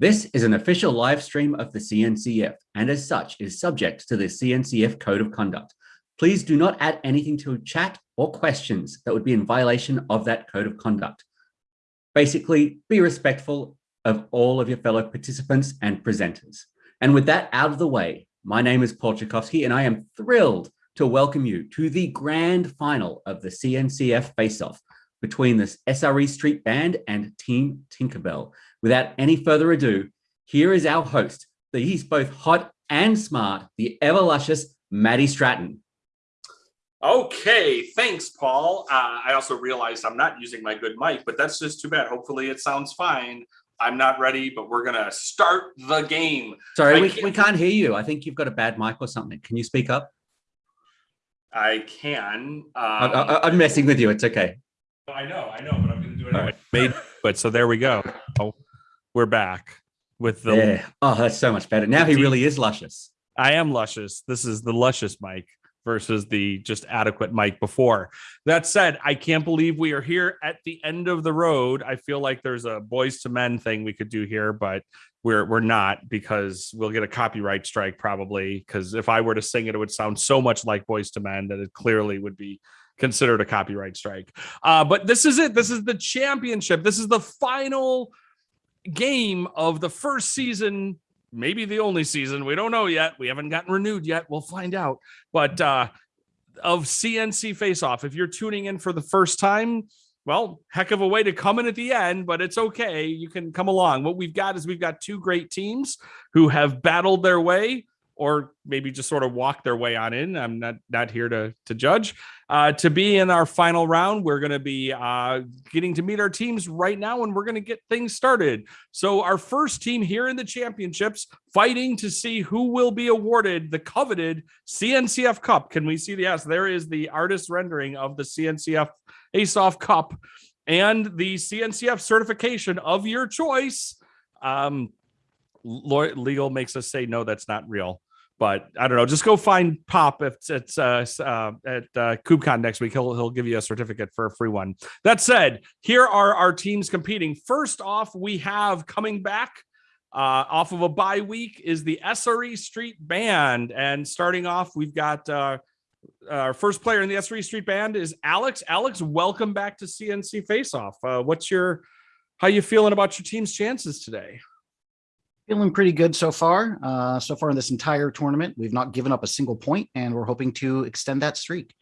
This is an official live stream of the CNCF and as such is subject to the CNCF Code of Conduct. Please do not add anything to chat or questions that would be in violation of that Code of Conduct. Basically, be respectful of all of your fellow participants and presenters. And with that out of the way, my name is Paul Czarkowski and I am thrilled to welcome you to the grand final of the CNCF face-off between the SRE Street Band and Team Tinkerbell, Without any further ado, here is our host, that he's both hot and smart, the ever luscious Matty Stratton. Okay, thanks, Paul. Uh, I also realized I'm not using my good mic, but that's just too bad. Hopefully it sounds fine. I'm not ready, but we're gonna start the game. Sorry, we can't... we can't hear you. I think you've got a bad mic or something. Can you speak up? I can. Um... I, am messing with you. It's okay. I know, I know, but I'm gonna do it anyway. Right. Made, but so there we go. Oh we're back with the yeah. Oh, that's so much better. Now he really is luscious. I am luscious. This is the luscious mic versus the just adequate mic before. That said, I can't believe we are here at the end of the road. I feel like there's a Boyz II Men thing we could do here, but we're we're not because we'll get a copyright strike probably. Because if I were to sing it, it would sound so much like Boyz II Men that it clearly would be considered a copyright strike. Uh, but this is it. This is the championship. This is the final game of the first season, maybe the only season. We don't know yet. We haven't gotten renewed yet. We'll find out. But uh, of CNC Face Off, if you're tuning in for the first time, well, heck of a way to come in at the end, but it's okay. You can come along. What we've got is we've got two great teams who have battled their way or maybe just sort of walk their way on in. I'm not not here to to judge. Uh, to be in our final round, we're going to be uh, getting to meet our teams right now, and we're going to get things started. So our first team here in the championships, fighting to see who will be awarded the coveted CNCF Cup. Can we see the yes? There is the artist rendering of the CNCF Ace Off Cup and the CNCF certification of your choice. Um, legal makes us say no that's not real but I don't know. Just go find Pop if it's uh, uh, at uh, KubeCon next week. He'll he'll give you a certificate for a free one. That said, here are our teams competing. First off, we have coming back uh, off of a bye week is the SRE Street Band, and starting off, we've got uh, our first player in the SRE Street Band is Alex. Alex, welcome back to CNC Face Off. Uh, what's your how you feeling about your team's chances today? Feeling pretty good so far. Uh, so far in this entire tournament, we've not given up a single point, and we're hoping to extend that streak.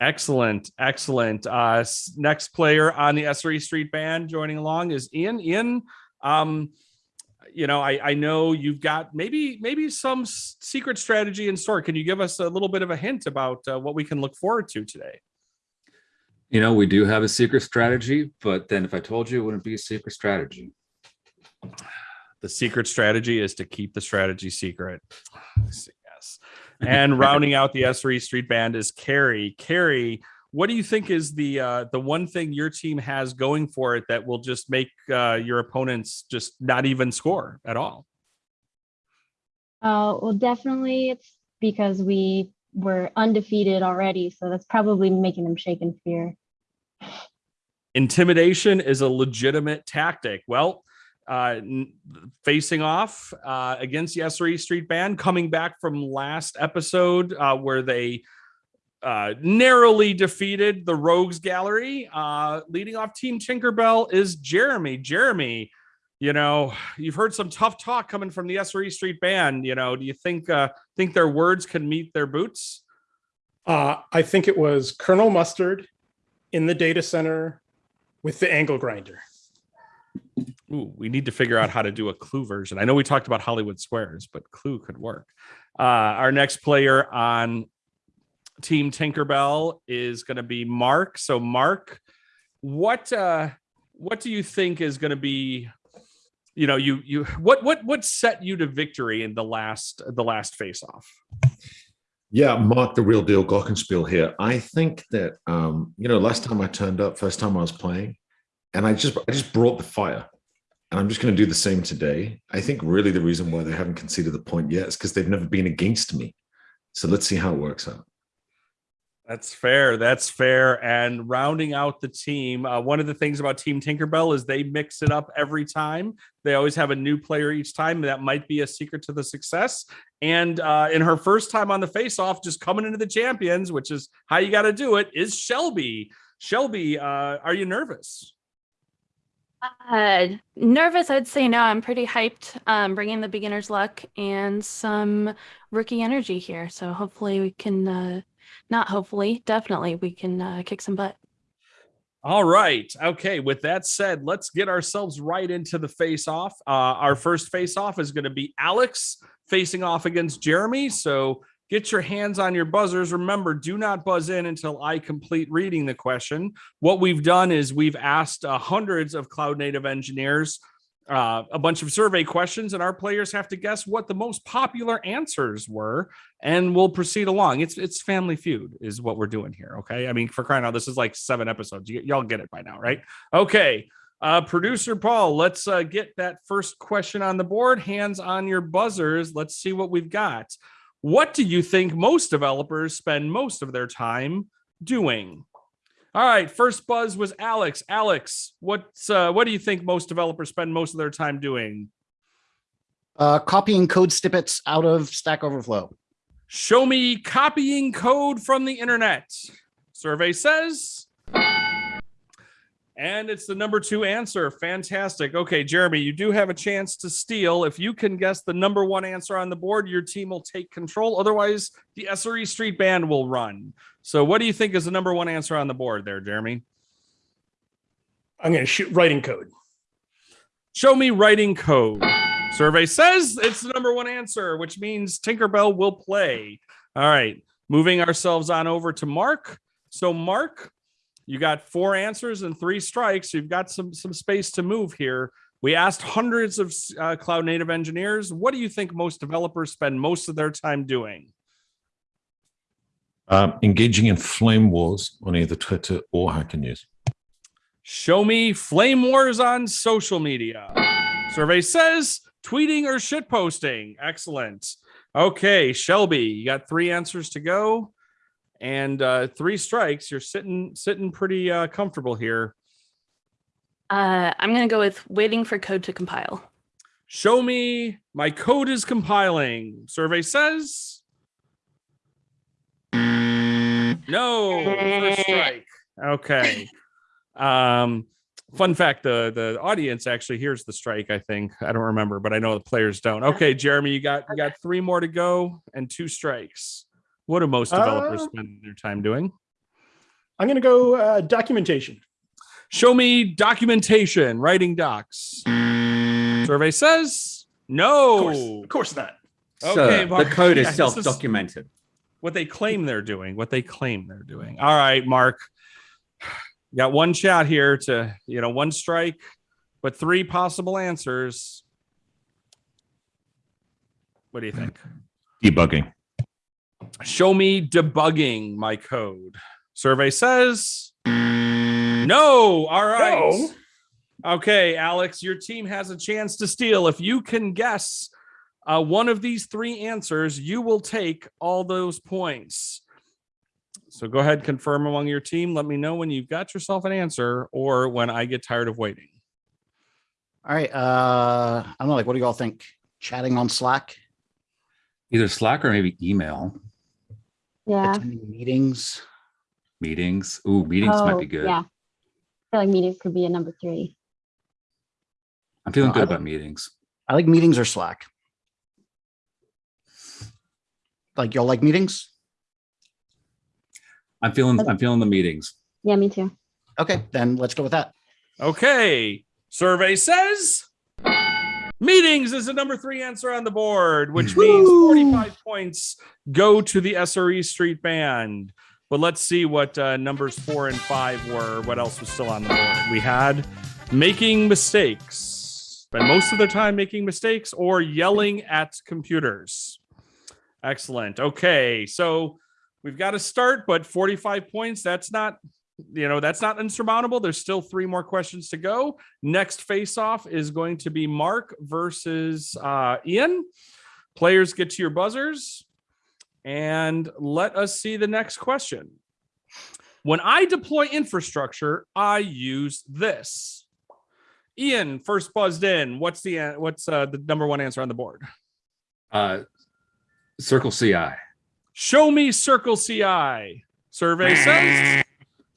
Excellent, excellent. Uh, next player on the SRE Street Band joining along is Ian. Ian, um, you know, I, I know you've got maybe maybe some secret strategy in store. Can you give us a little bit of a hint about uh, what we can look forward to today? You know, we do have a secret strategy, but then if I told you, it wouldn't be a secret strategy. The secret strategy is to keep the strategy secret. Yes. And rounding out the SRE Street Band is Carrie. Carrie, what do you think is the uh, the one thing your team has going for it that will just make uh, your opponents just not even score at all? Uh, well, definitely it's because we were undefeated already, so that's probably making them shake in fear. Intimidation is a legitimate tactic. Well, uh, facing off uh, against the SRE Street Band, coming back from last episode uh, where they uh, narrowly defeated the Rogues Gallery. Uh, leading off Team Tinkerbell is Jeremy. Jeremy, you know, you've heard some tough talk coming from the SRE Street Band. You know, do you think uh, think their words can meet their boots? I think it was Colonel Mustard in the data center with the angle grinder. Ooh, we need to figure out how to do a clue version. I know we talked about Hollywood Squares, but clue could work. Uh, our next player on Team Tinkerbell is going to be Mark. So, Mark, what uh, what do you think is going to be? You know, you you what what what set you to victory in the last the last face off? Yeah, Mark, the real deal Glockenspiel here. I think that um, you know, last time I turned up, first time I was playing, and I just I just brought the fire. And I'm just going to do the same today. I think really the reason why they haven't conceded the point yet is because they've never been against me. So let's see how it works out. That's fair. That's fair. And rounding out the team, uh, one of the things about Team Tinkerbell is they mix it up every time. They always have a new player each time. That might be a secret to the success. And uh, in her first time on the face off, just coming into the champions, which is how you got to do it, is Shelby. Shelby, uh, are you nervous? Uh, nervous, I'd say no. I'm pretty hyped. Um, bringing the beginner's luck and some rookie energy here. So hopefully we can, uh, not hopefully, definitely we can uh, kick some butt. All right. Okay. With that said, let's get ourselves right into the face off. Uh, our first face off is going to be Alex facing off against Jeremy. So get your hands on your buzzers. Remember, do not buzz in until I complete reading the question. What we've done is we've asked uh, hundreds of cloud native engineers uh, a bunch of survey questions, and our players have to guess what the most popular answers were, and we'll proceed along. It's it's Family Feud is what we're doing here. Okay, I mean for crying out, this is like seven episodes. You, y'all get it by now, right? Okay. Uh, producer Paul, let's uh, get that first question on the board. Hands on your buzzers. Let's see what we've got. What do you think most developers spend most of their time doing? All right, first buzz was Alex. Alex, what's uh, what do you think most developers spend most of their time doing? Uh, copying code snippets out of Stack Overflow. Show me copying code from the internet. Survey says. And it's the number two answer. Fantastic. Okay, Jeremy, you do have a chance to steal. If you can guess the number one answer on the board, your team will take control. Otherwise, the SRE Street Band will run. So, what do you think is the number one answer on the board there, Jeremy? I'm going to shoot writing code. Show me writing code. Survey says it's the number one answer, which means Tinkerbell will play. All right, moving ourselves on over to Mark. So, Mark, you got four answers and three strikes. You've got some some space to move here. We asked hundreds of uh, cloud native engineers. What do you think most developers spend most of their time doing? Um, engaging in flame wars on either Twitter or Hacker News. Show me flame wars on social media. Survey says tweeting or shit posting. Excellent. Okay, Shelby, you got three answers to go and uh, three strikes. You're sitting sitting pretty uh, comfortable here. Uh, I'm going to go with waiting for code to compile. Show me my code is compiling. Survey says no. First strike. Okay. Um, fun fact: the the audience actually hears the strike. I think I don't remember, but I know the players don't. Okay, Jeremy, you got you got three more to go and two strikes. What do most developers Uh, spend their time doing? I'm going to go uh, documentation. Show me documentation, writing docs. Survey says Of no. course, of course not. Okay, Sir, Mark. the code is this is- self-documented. What they claim they're doing, what they claim they're doing. All right, Mark. Got one shot here to, you know, one strike, but three possible answers. What do you think? Debugging. Show me debugging my code. Survey says no. All right. No. Okay, Alex, your team has a chance to steal. If you can guess uh, one of these three answers, you will take all those points. So go ahead, confirm among your team. Let me know when you've got yourself an answer or when I get tired of waiting. All right. Uh, I don't know. Like, what do you all think? Chatting on Slack, Either Slack or maybe email Yeah. attending meetings. meetings. Ooh, meetings might Oh, be good. Yeah. I feel like meetings could be a number three. I'm feeling No, good I about don't- meetings. I like meetings or Slack. Like, y'all like meetings? I'm feeling I'm feeling the meetings. Yeah, me too. Okay, then let's go with that. Okay. Survey says meetings is the number three answer on the board, which means 45 points go to the SRE Street Band. But let's see what uh, numbers four and five were. What else was still on the board? We had making mistakes, spend most of their time making mistakes or yelling at computers. Excellent. Okay. So we've got to start, but 45 points, that's not you know that's not insurmountable there's still three more questions to go next face off is going to be mark versus uh ian players get to your buzzers and let us see the next question When I deploy infrastructure, I use this. Ian, first buzzed in. What's the what's uh, the number one answer on the board? Uh, Circle CI. Show me Circle CI. Survey says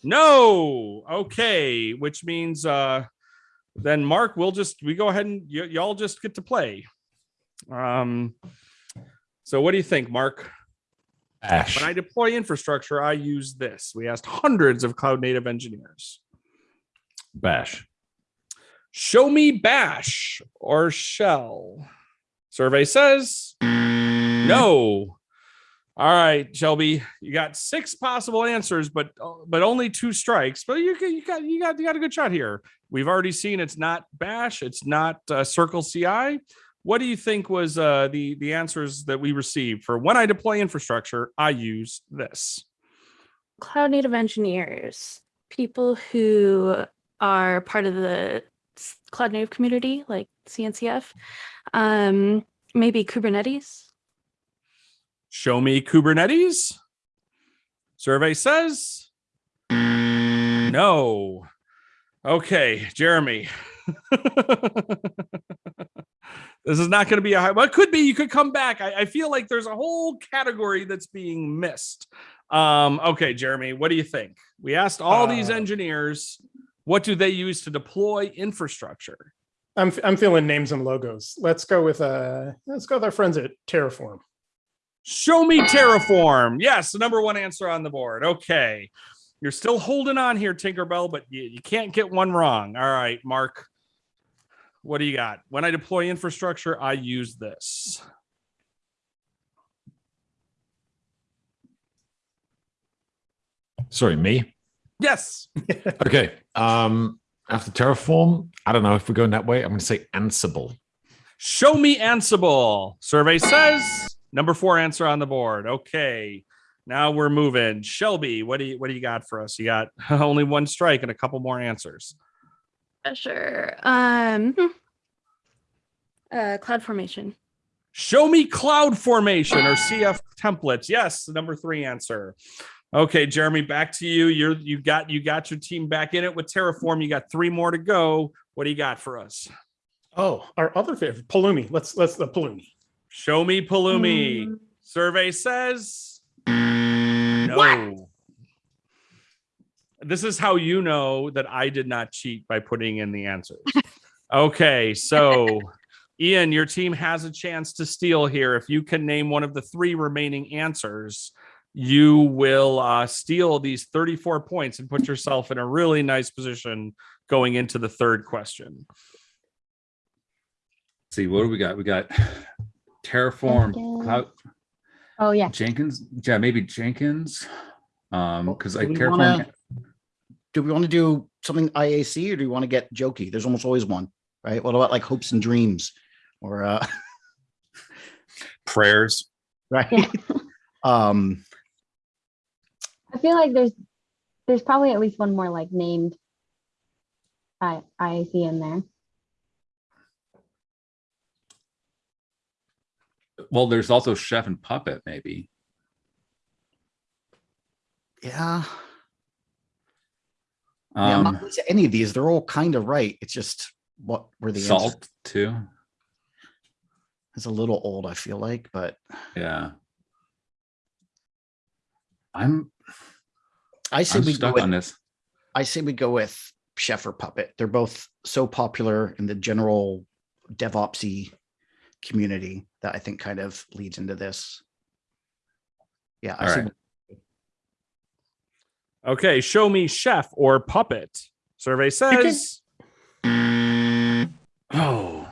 no. Okay, which means uh then Mark, we'll just we go ahead and y'all just get to play. Um so what do you think, Mark? Ash. When I deploy infrastructure, I use this. We asked hundreds of cloud native engineers. Bash. Show me bash or shell. Survey says no. All right, Shelby, you got six possible answers, but but only two strikes. But you you got you got you got a good shot here. We've already seen it's not bash, it's not uh, Circle CI. What do you think was uh, the the answers that we received for when I deploy infrastructure? I use this. Cloud native engineers, people who are part of the cloud native community, like CNCF, um, maybe Kubernetes. Show me Kubernetes. Survey says no. Okay, Jeremy. this is not going to be a high. Well, it could be. You could come back. I, I feel like there's a whole category that's being missed. Um, okay, Jeremy, what do you think? We asked all these Uh, engineers, what do they use to deploy infrastructure? I'm I'm feeling names and logos. Let's go with uh let's go with our friends at Terraform. Show me Terraform. Yes, the number one answer on the board. Okay. You're still holding on here, Tinkerbell, but you, you can't get one wrong. All right, Mark. What do you got? When I deploy infrastructure, I use this. Sorry, me. Yes. Okay. Um, after Terraform, I don't know if we're going that way. I'm going to say Ansible. Show me Ansible. Survey says number four answer on the board. Okay. Now we're moving. Shelby, what do you what do you got for us? You got only one strike and a couple more answers. Uh, Sure. Um, hmm. uh, CloudFormation. Show me CloudFormation or CF templates. Yes, the number three answer. Okay, Jeremy, back to you. You're you got you got your team back in it with Terraform. You got three more to go. What do you got for us? Oh, our other favorite, Pulumi. Let's let's the Pulumi. Show me Pulumi. Mm, Survey says no. This is how you know that I did not cheat by putting in the answers. Okay, so Ian, your team has a chance to steal here. If you can name one of the three remaining answers, you will uh, steal these 34 points and put yourself in a really nice position going into the third question. see, what do we got? We got Terraform, Jenkins. Cloud, Oh, yeah. Jenkins. Yeah, maybe Jenkins. Um, because like Do we Terraform. wanna- Do we want to do something IAC or do we want to get jokey? There's almost always one, right? What about like hopes and dreams or uh prayers. right? Yeah. Um I feel like there's there's probably at least one more like named I IAC in there. Well, there's also Chef and Puppet, maybe. yeah. yeah, Um, not against any of these. They're all kind of right. It's just what were the answers? Salt too. It's a little old, I feel like, but Yeah. I'm I say I'm we go with on this. I say we go with Chef or Puppet. They're both so popular in the general DevOpsy community that I think kind of leads into this. Yeah, I All. Okay, show me chef or puppet. Survey says. Oh,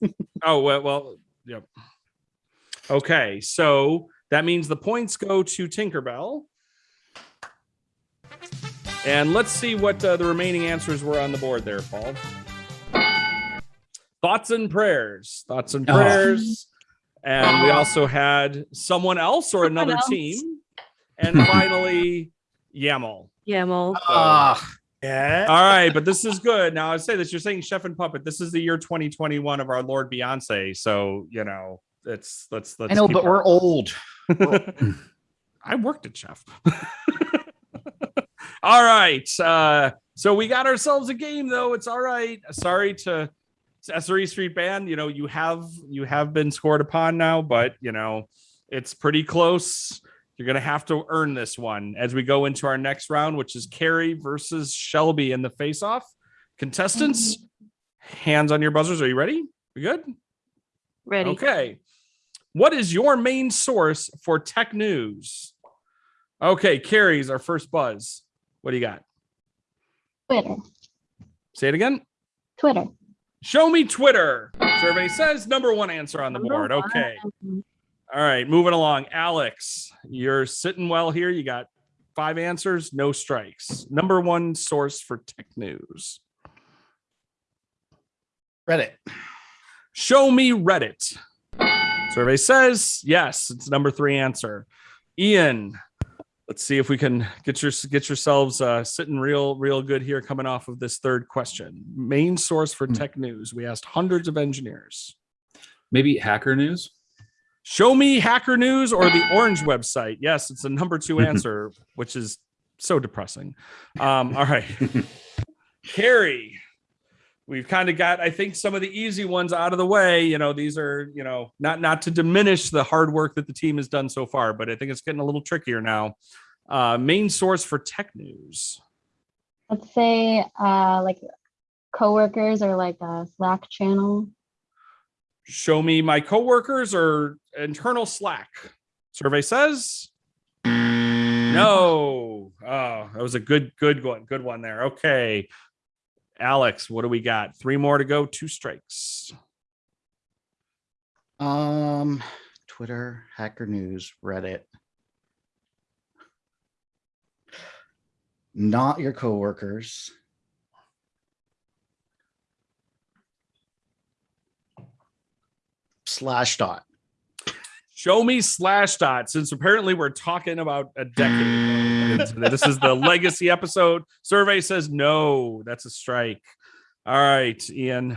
Oh well, well, yep. Okay, so that means the points go to Tinkerbell. And let's see what uh, the remaining answers were on the board there, Paul. Thoughts and prayers. Thoughts and Oh. prayers. And we also had someone else or Someone another else. team. And finally, YAML. YAML. ah, Yeah. All right, but this is good. Now I say this, you're saying chef and puppet. This is the year 2021 of our Lord Beyonce. So you know, it's let's let's I know, keep but our- we're old. I worked at chef. all right. Uh, so we got ourselves a game though. It's all right. Sorry to SRE Street Band. You know, you have you have been scored upon now, but you know, it's pretty close. You're gonna have to earn this one as we go into our next round, which is Carrie versus Shelby in the face-off. Contestants, mm-hmm. hands on your buzzers. Are you ready? We good? Ready. Okay. What is your main source for tech news? Okay, Carrie's our first buzz. What do you got? Twitter. Say it again. Twitter. Show me Twitter. Survey says number one answer on the board. Okay. All right, moving along. Alex, you're sitting well here. You got five answers, no strikes. Number one source for tech news. Reddit. Show me Reddit. Survey says yes, it's number three answer. Ian, let's see if we can get your get yourselves uh, sitting real real good here coming off of this third question. Main source for Hmm. tech news. We asked hundreds of engineers. Maybe Hacker News. Show me Hacker News or the Orange website. Yes, it's a number two answer, which is so depressing. Um, all right. Carrie, we've kind of got, I think, some of the easy ones out of the way. You know, these are, you know, not not to diminish the hard work that the team has done so far, but I think it's getting a little trickier now. Uh, main source for tech news. Let's say uh like coworkers or like a Slack channel. Show me my coworkers or internal Slack. Survey says no. Oh, that was a good, good one. Good one there. Okay. Alex, what do we got? Three more to go. Two strikes. Um, Twitter, Hacker News, Reddit. Not your coworkers. Slashdot. Show me Slashdot since apparently we're talking about a decade. This is the legacy episode. Survey says no. That's a strike. All right, Ian.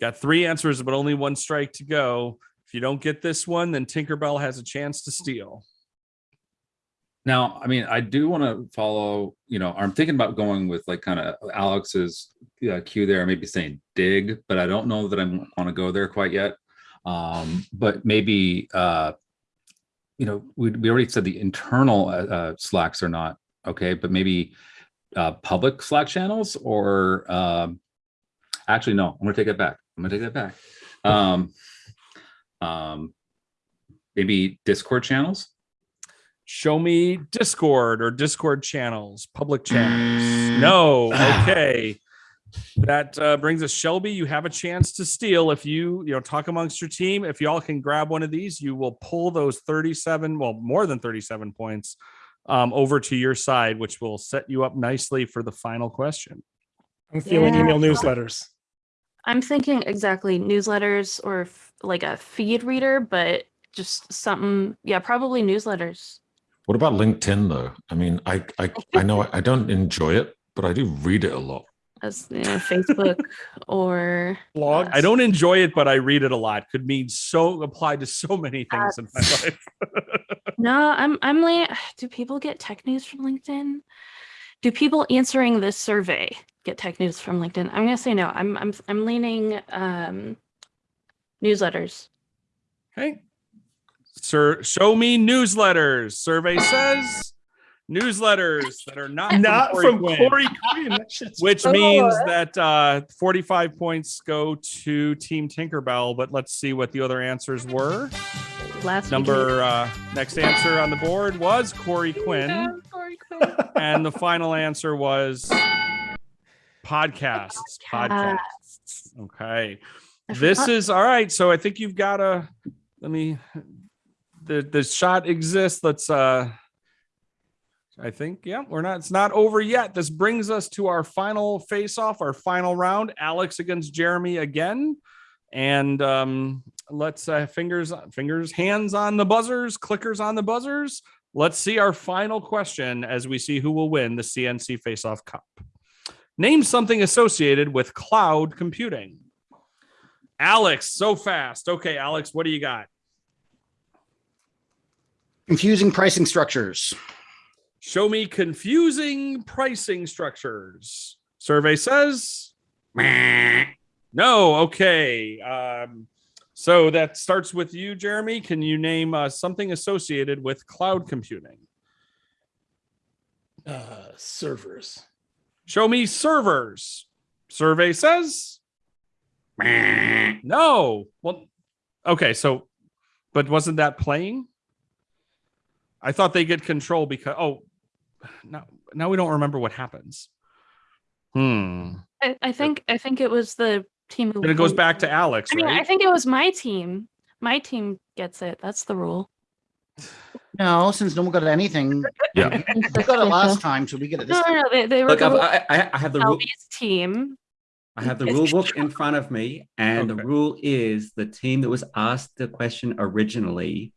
Got three answers, but only one strike to go. If you don't get this one, then Tinkerbell has a chance to steal. Now, I mean, I do want to follow, you know, I'm thinking about going with like kind of Alex's uh, cue there, maybe saying Digg, but I don't know that I want to go there quite yet. Um, but maybe, uh, you know, we, we already said the internal uh, uh, Slacks are not okay, but maybe uh, public Slack channels or um, actually, no, I'm going to take that back. I'm going to take that back. Um, um, maybe Discord channels. Show me Discord or Discord channels, public channels. No. Okay. That uh, brings us Shelby. You have a chance to steal if you, you know, talk amongst your team. If y'all can grab one of these, you will pull those 37, well, more than 37 points um, over to your side, which will set you up nicely for the final question. I'm feeling Yeah. email newsletters. I'm thinking exactly newsletters or f- like a feed reader, but just something. Yeah, probably newsletters. What about LinkedIn though? I mean, I I, I know I don't enjoy it, but I do read it a lot. As you know, Facebook or Blogs. I don't enjoy it, but I read it a lot. Could mean so applied to so many things in my life. no. I'm I'm like, do people get tech news from LinkedIn? Do people answering this survey get tech news from LinkedIn? I'm gonna say no. I'm I'm I'm leaning um newsletters. Okay. Sir, show me newsletters. Survey says newsletters that are not, Not Corey from Corey Quinn. Which means that uh, 45 points go to Team Tinkerbell. But let's see what the other answers were. Last Number uh, next answer on the board was Corey Quinn, Yeah, Corey Quinn. and the final answer was podcasts. Podcasts. Podcasts. Okay. This is all right. So I think you've got a. let me the the shot exists. Let's uh I think yeah, we're not it's not over yet. This brings us to our final face off, our final round. Alex against Jeremy again. And um let's uh fingers fingers hands on the buzzers, clickers on the buzzers. Let's see our final question as we see who will win the CNC Face Off Cup. Name something associated with cloud computing. Alex, so fast. Okay, Alex, what do you got? Confusing pricing structures. Show me confusing pricing structures. Survey says no. Okay. Um, so that starts with you, Jeremy. Can you name uh, something associated with cloud computing? Uh, servers. Show me servers. Survey says no. Well, okay. So, but wasn't that playing? I thought they get control because oh, now now we don't remember what happens. Hmm. I, I think I think it was the team. And it goes back to Alex, I mean, I think it was my team. My team gets it. That's the rule. No, since no one got anything, Yeah. we got it last time, so we get it this No, time. no, no. They, they were Look, I've, going I, I I have the rule. Team. I have the rule book in front of me, and Okay. the rule is the team that was asked the question originally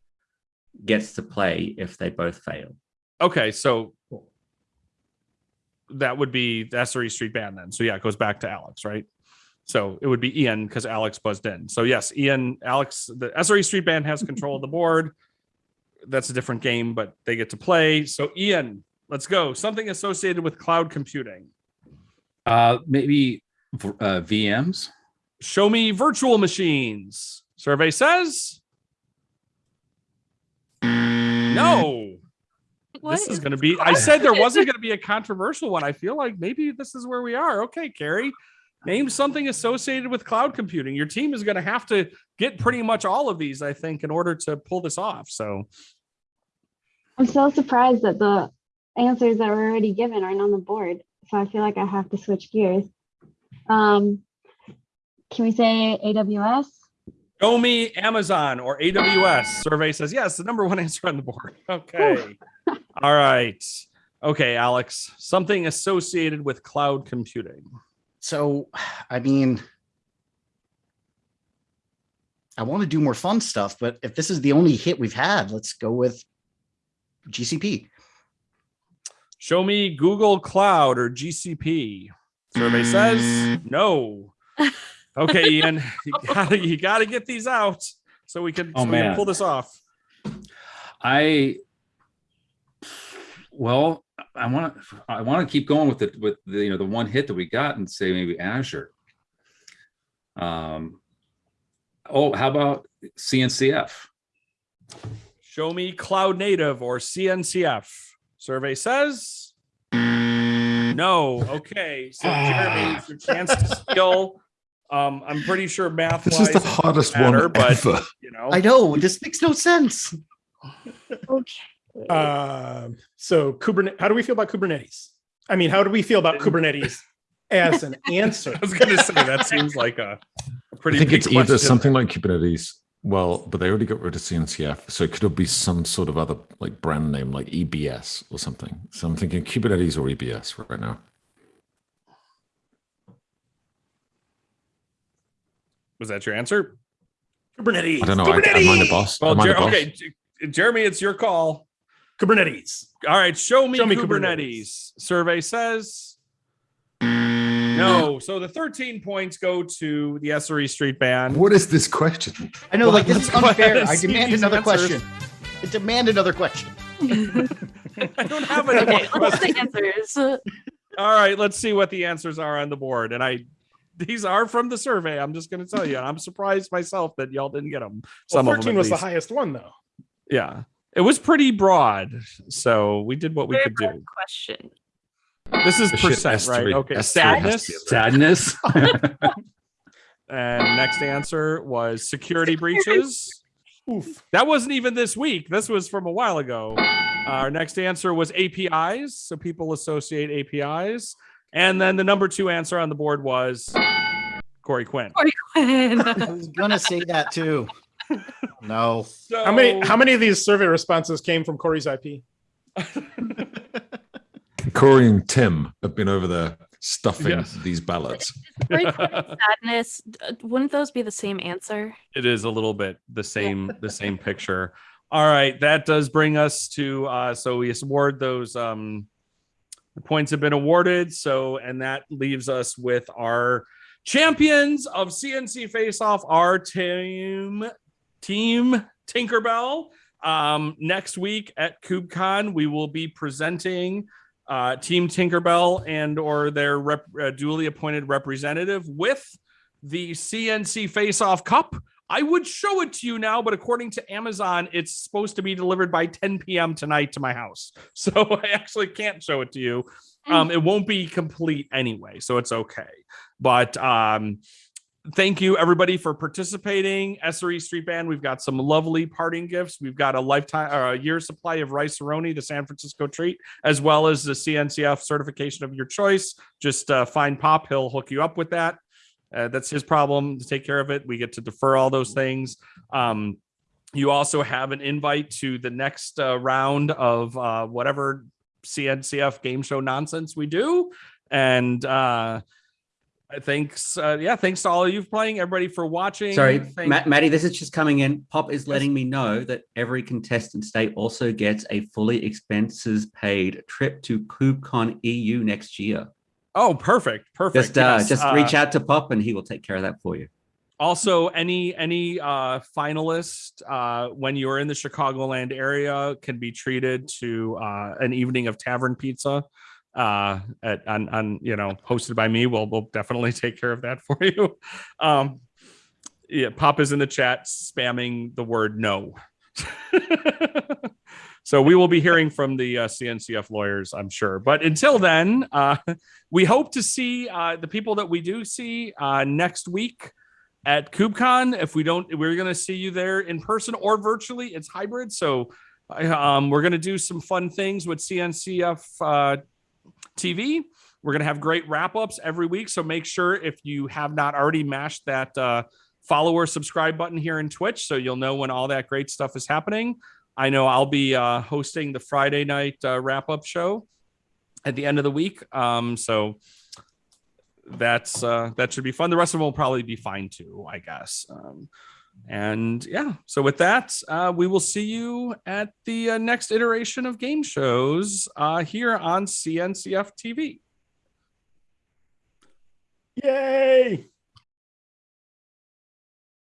gets to play if they both fail. Okay, so that would be the SRE Street Band then. So yeah, it goes back to Alex, right? So it would be Ian because Alex buzzed in. So yes, Ian, Alex, the SRE Street Band has control of the board. That's a different game, but they get to play. So Ian, let's go. Something associated with cloud computing. Uh, maybe uh, VMs. Show me virtual machines. Survey says no. What this is is going to be. I said there wasn't going to be a controversial one. I feel like maybe this is where we are. Okay, Carrie, name something associated with cloud computing. Your team is going to have to get pretty much all of these, I think, in order to pull this off. So, I'm so surprised that the answers that were already given aren't on the board. So I feel like I have to switch gears. Um, can we say AWS? show me Amazon or AWS. Survey says yes. The number one answer on the board. Okay. All right. Okay, Alex. Something associated with cloud computing. So, I mean, I want to do more fun stuff, but if this is the only hit we've had, let's go with GCP. Show me Google Cloud or GCP. Survey says no. Okay, Ian, you gotta you gotta get these out so we can, Oh, so we can pull this off. I well, I want to I want to keep going with the with the you know the one hit that we got and say maybe Azure. Um. Oh, how about CNCF? Show me Cloud Native or CNCF. Survey says no. Okay, so Jeremy, your chance to steal. Um, I'm pretty sure math. This is the hardest matter, one but- ever. you know. I know this makes no sense. Okay. Um, so Kubernetes, how do we feel about Kubernetes? I mean, how do we feel about Kubernetes as an answer? I was gonna say that seems like a, a pretty I think big it's either something like Kubernetes. Well, but they already got rid of CNCF, so it could be some sort of other like brand name, like EBS or something. So I'm thinking Kubernetes or EBS right now. Was that your answer? Kubernetes. I don't know. I, am I the boss? Well, am I Jer- the boss? okay, J- Jeremy, it's your call. Kubernetes. All right, show me, Show me Kubernetes. Kubernetes. Survey says no. So the 13 points go to the SRE Street Band. What is this question? I know, Well, like this is go ahead unfair. and I demand another answers. question. I demand another question. I don't have any more Okay, what's the questions. answers? All right, let's see what the answers are on the board. And I, these are from the survey. I'm just going to tell you. I'm surprised myself that y'all didn't get them. Well, Some of 13 them, at was the highest one, though. Yeah, it was pretty broad. So we did what we Very could do. Question. This is The shit percent, has right? Okay, has to- has to sadness. be Sadness. And next answer was security breaches. Oof. That wasn't even this week. This was from a while ago. Our next answer was APIs. So people associate APIs. And then the number two answer on the board was Corey Quinn. Corey Quinn. I was gonna say that too. No. So, How many how many of these survey responses came from Corey's IP? Corey and Tim have been over there stuffing Yes. these ballots. Sadness. Wouldn't those be the same answer? it is a little bit the same the same picture all right that does bring us to uh so we award those um the points have been awarded so and that leaves us with our champions of cnc face off our team team tinkerbell Um, next week at KubeCon, we will be presenting uh, Team Tinkerbell and or their rep, uh, duly appointed representative with the CNC Face Off Cup. I would show it to you now, but according to Amazon, it's supposed to be delivered by 10 p.m. tonight to my house. So I actually can't show it to you. Um, it won't be complete anyway, so it's okay. But um, thank you everybody for participating. SRE Street Band, we've got some lovely parting gifts. We've got a lifetime or a year supply of Rice-A-Roni, the San Francisco treat, as well as the CNCF certification of your choice. Just uh, find Pop, he'll hook you up with that. Uh, that's his problem to take care of it. We get to defer all those things. Um, you also have an invite to the next uh, round of uh, whatever CNCF game show nonsense we do. And uh, thanks, uh, yeah, thanks to all of you for playing, everybody for watching. Sorry, Matt, Matty, this is just coming in. Pop is letting me know that every contestant state also gets a fully expenses paid trip to KubeCon EU next year. Oh, perfect, perfect. Just uh, just Uh, reach out to Pop and he will take care of that for you. Also, any any uh, finalist uh, when you're in the Chicagoland area can be treated to uh, an evening of tavern pizza. Uh, at on, on you know hosted by me. We'll we'll definitely take care of that for you. Um, yeah, Pop is in the chat spamming the word no. so we will be hearing from the uh, CNCF lawyers, I'm sure. But until then, uh, we hope to see uh, the people that we do see uh, next week at KubeCon. If we don't, we're going to see you there in person or virtually. It's hybrid. So um, we're going to do some fun things with CNCF uh, TV. We're going to have great wrap ups every week. So make sure if you have not already mashed that uh, subscribe button here in Twitch so you'll know when all that great stuff is happening. I know I'll be uh, hosting the Friday night uh, wrap up show at the end of the week. Um, so that's uh, that should be fun. The rest of them will probably be fine too, I guess. Um, and yeah, so with that, uh, we will see you at the uh, next iteration of game shows uh, here on CNCF TV. Yay!